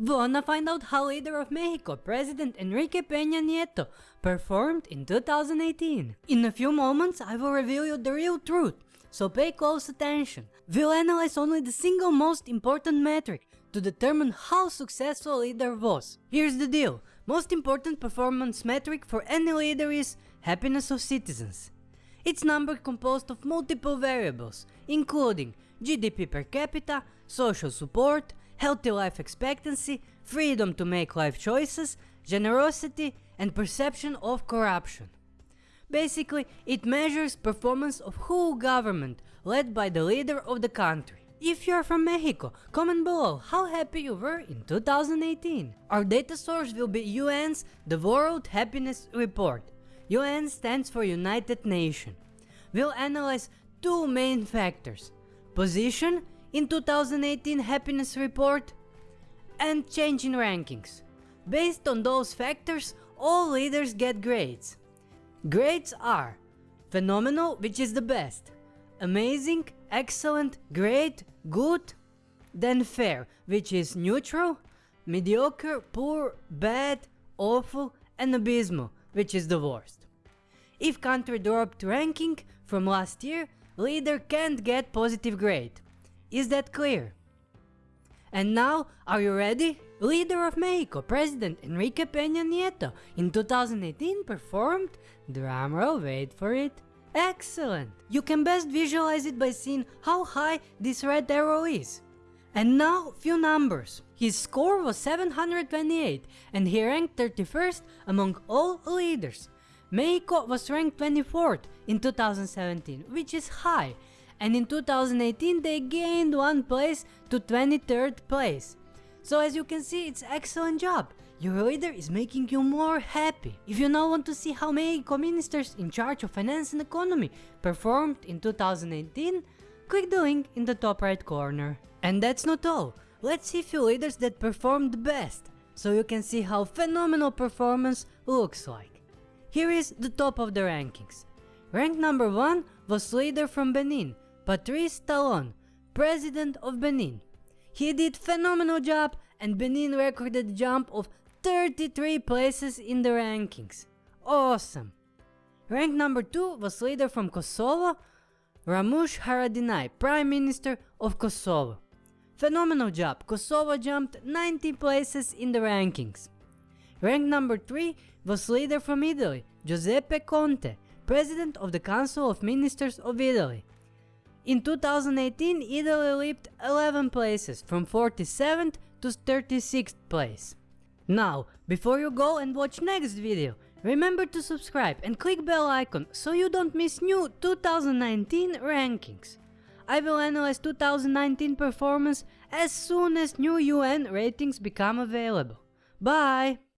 Wanna find out how leader of Mexico, President Enrique Peña Nieto, performed in 2018? In a few moments I will reveal you the real truth, so pay close attention. We'll analyze only the single most important metric to determine how successful leader was. Here's the deal, most important performance metric for any leader is happiness of citizens. It's number composed of multiple variables, including GDP per capita, social support, healthy life expectancy, freedom to make life choices, generosity and perception of corruption. Basically, it measures performance of whole government led by the leader of the country. If you are from Mexico, comment below how happy you were in 2018. Our data source will be UN's The World Happiness Report. UN stands for United Nations. We'll analyze two main factors, position in 2018 happiness report and change in rankings. Based on those factors, all leaders get grades. Grades are phenomenal, which is the best, amazing, excellent, great, good, then fair, which is neutral, mediocre, poor, bad, awful, and abysmal, which is the worst. If country dropped ranking from last year, leader can't get positive grade. Is that clear? And now, are you ready? Leader of Mexico, President Enrique Peña Nieto in 2018 performed, drumroll wait for it, excellent! You can best visualize it by seeing how high this red arrow is. And now, few numbers. His score was 728 and he ranked 31st among all leaders. Mexico was ranked 24th in 2017, which is high, and in 2018 they gained one place to 23rd place. So as you can see, it's excellent job. Your leader is making you more happy. If you now want to see how Mexico ministers in charge of finance and economy performed in 2018, click the link in the top right corner. And that's not all. Let's see few leaders that performed best, so you can see how phenomenal performance looks like. Here is the top of the rankings. Rank number 1 was leader from Benin, Patrice Talon, President of Benin. He did phenomenal job and Benin recorded a jump of 33 places in the rankings. Awesome! Rank number 2 was leader from Kosovo, Ramush Haradinaj, Prime Minister of Kosovo. Phenomenal job, Kosovo jumped 90 places in the rankings. Rank number 3 was leader from Italy, Giuseppe Conte, President of the Council of Ministers of Italy. In 2018, Italy leaped 11 places from 47th to 36th place. Now, before you go and watch next video, remember to subscribe and click bell icon so you don't miss new 2019 rankings. I will analyze 2019 performance as soon as new UN ratings become available. Bye!